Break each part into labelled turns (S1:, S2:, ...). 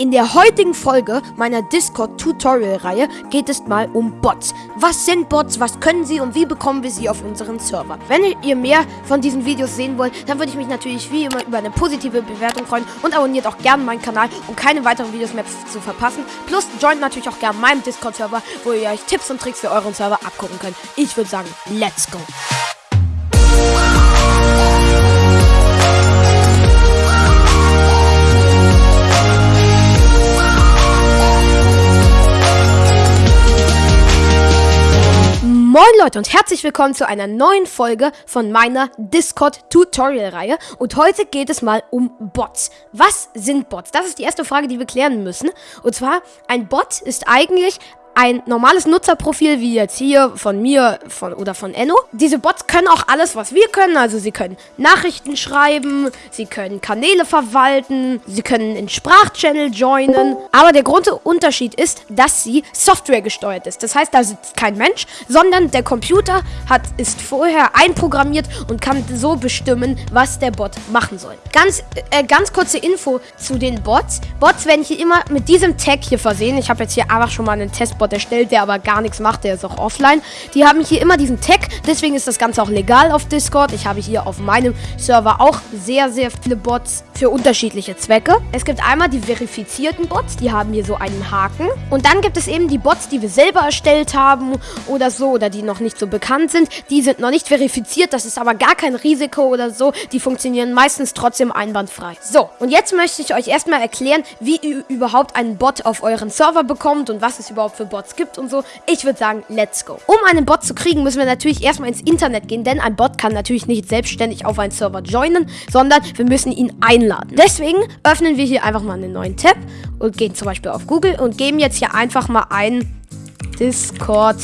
S1: In der heutigen Folge meiner Discord-Tutorial-Reihe geht es mal um Bots. Was sind Bots, was können sie und wie bekommen wir sie auf unseren Server? Wenn ihr mehr von diesen Videos sehen wollt, dann würde ich mich natürlich wie immer über eine positive Bewertung freuen und abonniert auch gerne meinen Kanal, um keine weiteren Videos mehr zu verpassen. Plus joint natürlich auch gerne meinem Discord-Server, wo ihr euch Tipps und Tricks für euren Server abgucken könnt. Ich würde sagen, let's go! Moin Leute und herzlich willkommen zu einer neuen Folge von meiner Discord-Tutorial-Reihe. Und heute geht es mal um Bots. Was sind Bots? Das ist die erste Frage, die wir klären müssen. Und zwar, ein Bot ist eigentlich ein normales Nutzerprofil wie jetzt hier von mir von, oder von Enno. Diese Bots können auch alles, was wir können. Also sie können Nachrichten schreiben, sie können Kanäle verwalten, sie können in Sprachchannel joinen. Aber der Grundunterschied ist, dass sie Software gesteuert ist. Das heißt, da sitzt kein Mensch, sondern der Computer hat, ist vorher einprogrammiert und kann so bestimmen, was der Bot machen soll. Ganz, äh, ganz kurze Info zu den Bots. Bots werden hier immer mit diesem Tag hier versehen. Ich habe jetzt hier einfach schon mal einen Testbot Discord erstellt, der aber gar nichts macht, der ist auch offline. Die haben hier immer diesen Tag, deswegen ist das Ganze auch legal auf Discord. Ich habe hier auf meinem Server auch sehr, sehr viele Bots für unterschiedliche Zwecke. Es gibt einmal die verifizierten Bots, die haben hier so einen Haken. Und dann gibt es eben die Bots, die wir selber erstellt haben oder so, oder die noch nicht so bekannt sind. Die sind noch nicht verifiziert, das ist aber gar kein Risiko oder so. Die funktionieren meistens trotzdem einwandfrei. So, und jetzt möchte ich euch erstmal erklären, wie ihr überhaupt einen Bot auf euren Server bekommt und was es überhaupt für Bots Bots gibt und so. Ich würde sagen, let's go. Um einen Bot zu kriegen, müssen wir natürlich erstmal ins Internet gehen, denn ein Bot kann natürlich nicht selbstständig auf einen Server joinen, sondern wir müssen ihn einladen. Deswegen öffnen wir hier einfach mal einen neuen Tab und gehen zum Beispiel auf Google und geben jetzt hier einfach mal ein Discord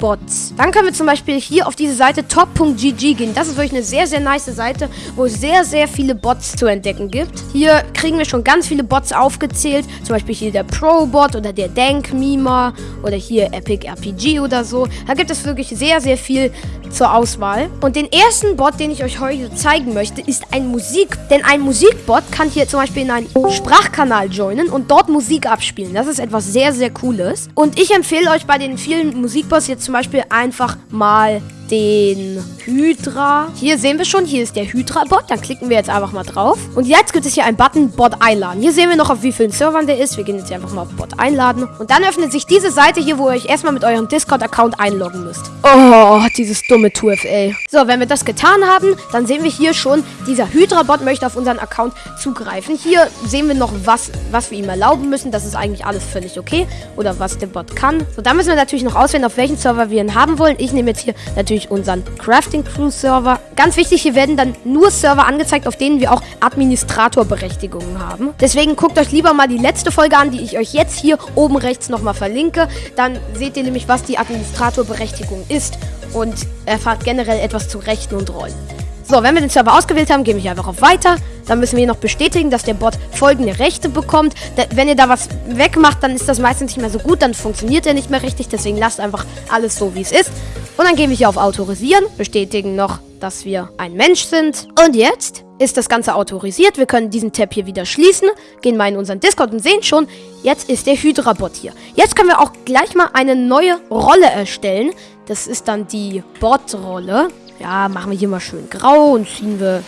S1: Bots. Dann können wir zum Beispiel hier auf diese Seite top.gg gehen. Das ist wirklich eine sehr, sehr nice Seite, wo es sehr, sehr viele Bots zu entdecken gibt. Hier kriegen wir schon ganz viele Bots aufgezählt. Zum Beispiel hier der Pro-Bot oder der Dank-Mima oder hier Epic RPG oder so. Da gibt es wirklich sehr, sehr viel zur Auswahl. Und den ersten Bot, den ich euch heute zeigen möchte, ist ein Musik. Denn ein Musikbot kann hier zum Beispiel in einen Sprachkanal joinen und dort Musik abspielen. Das ist etwas sehr, sehr Cooles. Und ich empfehle euch bei den vielen Musikbots jetzt zum Beispiel einfach mal den Hydra. Hier sehen wir schon, hier ist der Hydra-Bot. Dann klicken wir jetzt einfach mal drauf. Und jetzt gibt es hier einen Button Bot einladen. Hier sehen wir noch, auf wie vielen Servern der ist. Wir gehen jetzt einfach mal auf Bot einladen. Und dann öffnet sich diese Seite hier, wo ihr euch erstmal mit eurem Discord-Account einloggen müsst. Oh, dieses dumme 2FA. So, wenn wir das getan haben, dann sehen wir hier schon, dieser Hydra-Bot möchte auf unseren Account zugreifen. Hier sehen wir noch, was, was wir ihm erlauben müssen. Das ist eigentlich alles völlig okay. Oder was der Bot kann. So, dann müssen wir natürlich noch auswählen, auf welchen Server wir ihn haben wollen. Ich nehme jetzt hier natürlich natürlich unseren Crafting Crew Server. Ganz wichtig, hier werden dann nur Server angezeigt, auf denen wir auch Administratorberechtigungen haben. Deswegen guckt euch lieber mal die letzte Folge an, die ich euch jetzt hier oben rechts nochmal verlinke. Dann seht ihr nämlich, was die Administratorberechtigung ist und erfahrt generell etwas zu Rechten und Rollen. So, wenn wir den Server ausgewählt haben, gebe ich einfach auf Weiter. Dann müssen wir noch bestätigen, dass der Bot folgende Rechte bekommt. Da, wenn ihr da was wegmacht, dann ist das meistens nicht mehr so gut. Dann funktioniert er nicht mehr richtig. Deswegen lasst einfach alles so, wie es ist. Und dann gehen wir hier auf Autorisieren, bestätigen noch, dass wir ein Mensch sind. Und jetzt ist das Ganze autorisiert. Wir können diesen Tab hier wieder schließen, gehen mal in unseren Discord und sehen schon, jetzt ist der Hydra-Bot hier. Jetzt können wir auch gleich mal eine neue Rolle erstellen. Das ist dann die Bot-Rolle. Ja, machen wir hier mal schön grau und ziehen wir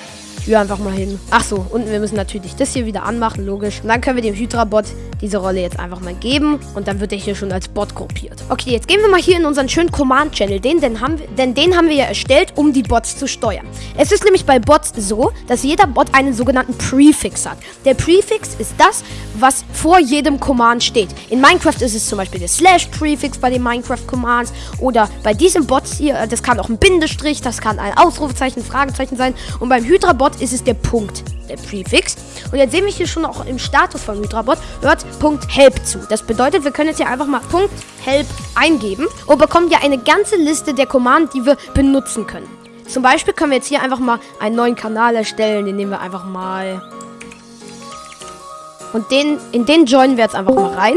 S1: hier einfach mal hin. Ach so, und wir müssen natürlich das hier wieder anmachen, logisch. Und dann können wir dem Hydra-Bot diese Rolle jetzt einfach mal geben. Und dann wird er hier schon als Bot gruppiert. Okay, jetzt gehen wir mal hier in unseren schönen Command-Channel. Den, den denn den haben wir ja erstellt, um die Bots zu steuern. Es ist nämlich bei Bots so, dass jeder Bot einen sogenannten Prefix hat. Der Prefix ist das, was vor jedem Command steht. In Minecraft ist es zum Beispiel der Slash-Prefix bei den Minecraft-Commands. Oder bei diesem Bot hier, das kann auch ein Bindestrich, das kann ein Ausrufezeichen, Fragezeichen sein. Und beim Hydra-Bot ist es der Punkt, der Prefix. Und jetzt sehen wir hier schon auch im Status von Hydrabot, hört Punkt Help zu. Das bedeutet, wir können jetzt hier einfach mal Punkt Help eingeben und bekommen ja eine ganze Liste der Command, die wir benutzen können. Zum Beispiel können wir jetzt hier einfach mal einen neuen Kanal erstellen, den nehmen wir einfach mal. Und den, in den joinen wir jetzt einfach mal rein.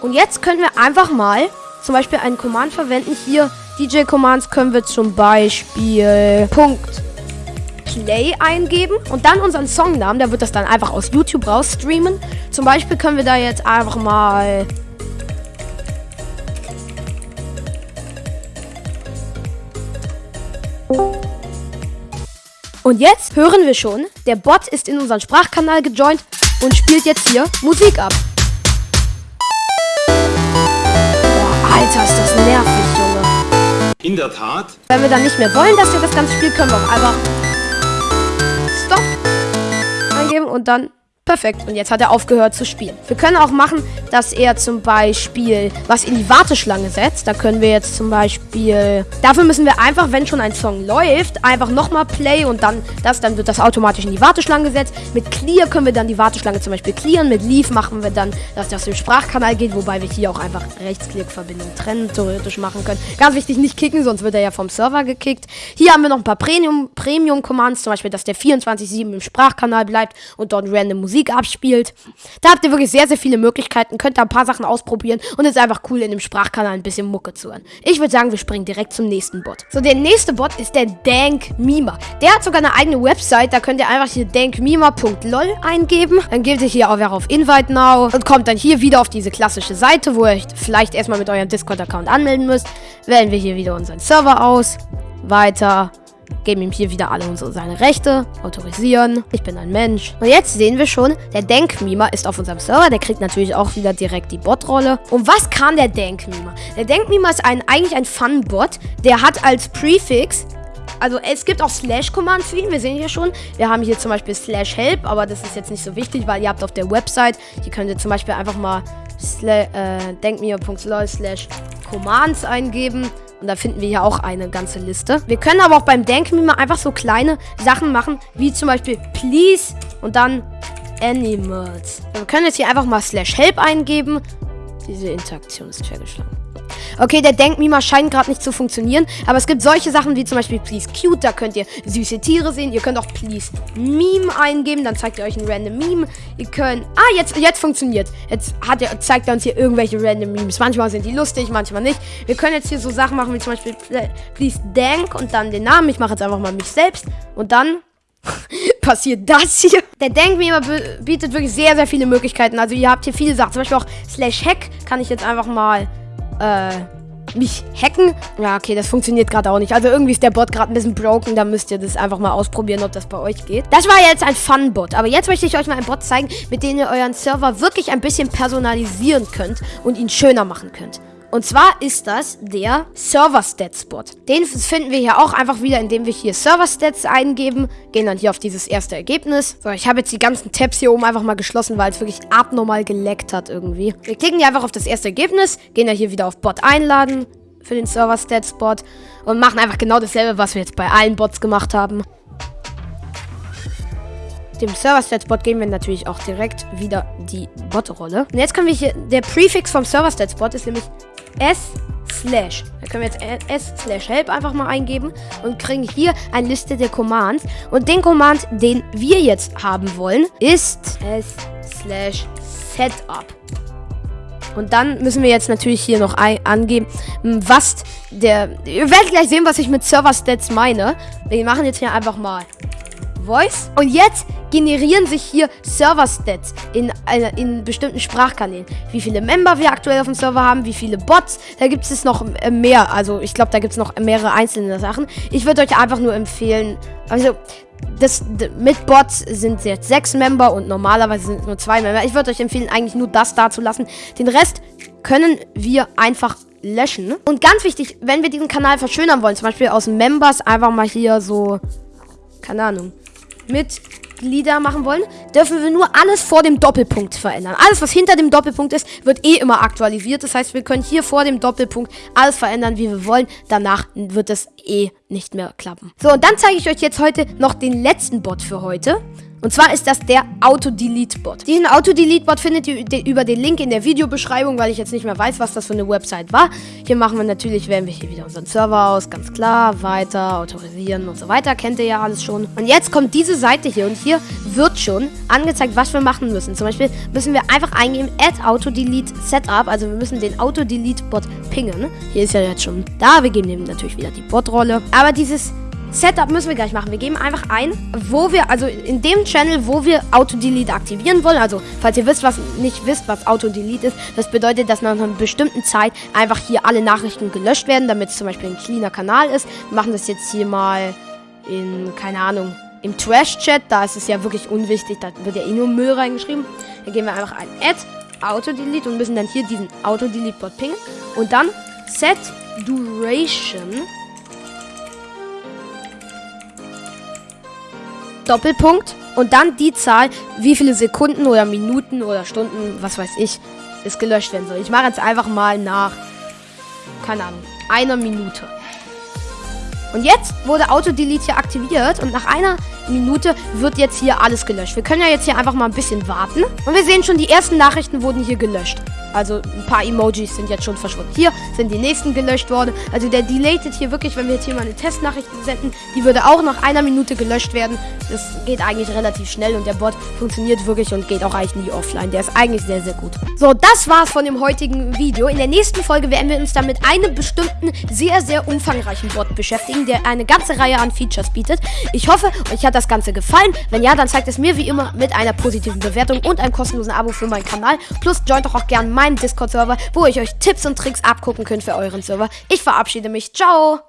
S1: Und jetzt können wir einfach mal zum Beispiel einen Command verwenden. Hier DJ-Commands können wir zum Beispiel Punkt Play eingeben und dann unseren Songnamen. Der wird das dann einfach aus YouTube raus streamen. Zum Beispiel können wir da jetzt einfach mal Und jetzt hören wir schon, der Bot ist in unseren Sprachkanal gejoint und spielt jetzt hier Musik ab. Boah, Alter, ist das nervig, Junge.
S2: In der Tat.
S1: Wenn wir dann nicht mehr wollen, dass er das Ganze spielt, können wir auch einfach eingeben und dann Perfekt. Und jetzt hat er aufgehört zu spielen. Wir können auch machen, dass er zum Beispiel was in die Warteschlange setzt. Da können wir jetzt zum Beispiel... Dafür müssen wir einfach, wenn schon ein Song läuft, einfach nochmal Play und dann das, dann wird das automatisch in die Warteschlange gesetzt. Mit Clear können wir dann die Warteschlange zum Beispiel clearen. Mit Leave machen wir dann, dass das im Sprachkanal geht, wobei wir hier auch einfach Rechtsklickverbindung trennen theoretisch machen können. Ganz wichtig, nicht kicken, sonst wird er ja vom Server gekickt. Hier haben wir noch ein paar Premium-Commands, Premium zum Beispiel, dass der 24-7 im Sprachkanal bleibt und dort random Musik Musik abspielt. Da habt ihr wirklich sehr, sehr viele Möglichkeiten. Könnt da ein paar Sachen ausprobieren. Und es ist einfach cool, in dem Sprachkanal ein bisschen Mucke zu hören. Ich würde sagen, wir springen direkt zum nächsten Bot. So, der nächste Bot ist der Dank Mima. Der hat sogar eine eigene Website. Da könnt ihr einfach hier dankmima.lol eingeben. Dann geht ihr hier auch auf Invite Now und kommt dann hier wieder auf diese klassische Seite, wo ihr euch vielleicht erstmal mit eurem Discord-Account anmelden müsst. Wählen wir hier wieder unseren Server aus. Weiter geben ihm hier wieder alle unsere seine Rechte, autorisieren. Ich bin ein Mensch. Und jetzt sehen wir schon, der Denkmimer ist auf unserem Server. Der kriegt natürlich auch wieder direkt die Bot-Rolle. Und was kann der Denkmimer? Der Denkmimer ist ein, eigentlich ein Fun-Bot. Der hat als Prefix also es gibt auch Slash-Commands für ihn. Wir sehen hier schon, wir haben hier zum Beispiel Slash Help, aber das ist jetzt nicht so wichtig, weil ihr habt auf der Website, hier könnt ihr zum Beispiel einfach mal äh, denkmir.lol slash Commands eingeben und da finden wir hier auch eine ganze Liste. Wir können aber auch beim Denkmime einfach so kleine Sachen machen, wie zum Beispiel Please und dann Animals. Wir können jetzt hier einfach mal slash help eingeben. Diese Interaktion ist fehlgeschlagen. Okay, der Denkmima scheint gerade nicht zu funktionieren. Aber es gibt solche Sachen wie zum Beispiel Please Cute. Da könnt ihr süße Tiere sehen. Ihr könnt auch Please Meme eingeben. Dann zeigt er euch ein random Meme. Ihr könnt... Ah, jetzt, jetzt funktioniert. Jetzt hat er, zeigt er uns hier irgendwelche random Memes. Manchmal sind die lustig, manchmal nicht. Wir können jetzt hier so Sachen machen wie zum Beispiel Please Dank und dann den Namen. Ich mache jetzt einfach mal mich selbst. Und dann passiert das hier. Der Denkmeme bietet wirklich sehr, sehr viele Möglichkeiten. Also ihr habt hier viele Sachen. Zum Beispiel auch Slash Hack kann ich jetzt einfach mal äh, mich hacken. Ja, okay, das funktioniert gerade auch nicht. Also irgendwie ist der Bot gerade ein bisschen broken. Da müsst ihr das einfach mal ausprobieren, ob das bei euch geht. Das war jetzt ein Fun-Bot. Aber jetzt möchte ich euch mal einen Bot zeigen, mit dem ihr euren Server wirklich ein bisschen personalisieren könnt und ihn schöner machen könnt. Und zwar ist das der Server Stats Bot. Den finden wir hier auch einfach wieder, indem wir hier Server Stats eingeben. Gehen dann hier auf dieses erste Ergebnis. So, ich habe jetzt die ganzen Tabs hier oben einfach mal geschlossen, weil es wirklich abnormal geleckt hat irgendwie. Wir klicken hier einfach auf das erste Ergebnis, gehen dann hier wieder auf Bot einladen für den Server Stats Bot und machen einfach genau dasselbe, was wir jetzt bei allen Bots gemacht haben. Dem Server Stats Bot geben wir natürlich auch direkt wieder die Bot-Rolle. Und jetzt können wir hier, der Prefix vom Server Stats Bot ist nämlich S slash. Da können wir jetzt S slash help einfach mal eingeben und kriegen hier eine Liste der Commands. Und den Command, den wir jetzt haben wollen, ist S slash setup. Und dann müssen wir jetzt natürlich hier noch angeben, was der... Ihr werdet gleich sehen, was ich mit Server Stats meine. Wir machen jetzt hier einfach mal Voice. Und jetzt generieren sich hier Server-Stats in, in bestimmten Sprachkanälen. Wie viele Member wir aktuell auf dem Server haben, wie viele Bots. Da gibt es noch äh, mehr. Also ich glaube, da gibt es noch mehrere einzelne Sachen. Ich würde euch einfach nur empfehlen, also das, mit Bots sind jetzt sechs Member und normalerweise sind es nur zwei Member. Ich würde euch empfehlen, eigentlich nur das da zu lassen. Den Rest können wir einfach löschen. Und ganz wichtig, wenn wir diesen Kanal verschönern wollen, zum Beispiel aus Members einfach mal hier so, keine Ahnung, Mitglieder machen wollen, dürfen wir nur alles vor dem Doppelpunkt verändern. Alles, was hinter dem Doppelpunkt ist, wird eh immer aktualisiert. Das heißt, wir können hier vor dem Doppelpunkt alles verändern, wie wir wollen. Danach wird es eh nicht mehr klappen. So, und dann zeige ich euch jetzt heute noch den letzten Bot für heute. Und zwar ist das der Auto-Delete-Bot. Diesen Auto-Delete-Bot findet ihr über den Link in der Videobeschreibung, weil ich jetzt nicht mehr weiß, was das für eine Website war. Hier machen wir natürlich, wählen wir hier wieder unseren Server aus, ganz klar, weiter, autorisieren und so weiter, kennt ihr ja alles schon. Und jetzt kommt diese Seite hier und hier wird schon angezeigt, was wir machen müssen. Zum Beispiel müssen wir einfach eingeben, add Auto-Delete Setup, also wir müssen den Auto-Delete-Bot pingen. Hier ist ja jetzt schon da, wir geben ihm natürlich wieder die Bot-Rolle. Aber dieses Setup müssen wir gleich machen. Wir geben einfach ein, wo wir, also in dem Channel, wo wir Auto-Delete aktivieren wollen. Also, falls ihr wisst, was nicht wisst, was Auto-Delete ist, das bedeutet, dass nach einer bestimmten Zeit einfach hier alle Nachrichten gelöscht werden, damit es zum Beispiel ein cleaner Kanal ist. Wir machen das jetzt hier mal in, keine Ahnung, im Trash-Chat. Da ist es ja wirklich unwichtig, da wird ja eh nur Müll reingeschrieben. Dann geben wir einfach ein Add Auto-Delete und müssen dann hier diesen Auto-Delete-Bot pingen. Und dann Set Duration Doppelpunkt und dann die Zahl, wie viele Sekunden oder Minuten oder Stunden, was weiß ich, es gelöscht werden soll. Ich mache jetzt einfach mal nach, keine Ahnung, einer Minute. Und jetzt wurde Auto-Delete hier aktiviert und nach einer Minute wird jetzt hier alles gelöscht. Wir können ja jetzt hier einfach mal ein bisschen warten. Und wir sehen schon, die ersten Nachrichten wurden hier gelöscht. Also ein paar Emojis sind jetzt schon verschwunden. Hier sind die nächsten gelöscht worden. Also der deleted hier wirklich, wenn wir jetzt hier mal eine Testnachricht senden, die würde auch nach einer Minute gelöscht werden. Das geht eigentlich relativ schnell und der Bot funktioniert wirklich und geht auch eigentlich nie offline. Der ist eigentlich sehr, sehr gut. So, das war's von dem heutigen Video. In der nächsten Folge werden wir uns dann mit einem bestimmten, sehr, sehr umfangreichen Bot beschäftigen, der eine ganze Reihe an Features bietet. Ich hoffe, euch hat das Ganze gefallen. Wenn ja, dann zeigt es mir wie immer mit einer positiven Bewertung und einem kostenlosen Abo für meinen Kanal. Plus joint doch auch gerne meinen Discord-Server, wo ich euch Tipps und Tricks abgucken könnt für euren Server. Ich verabschiede mich. Ciao!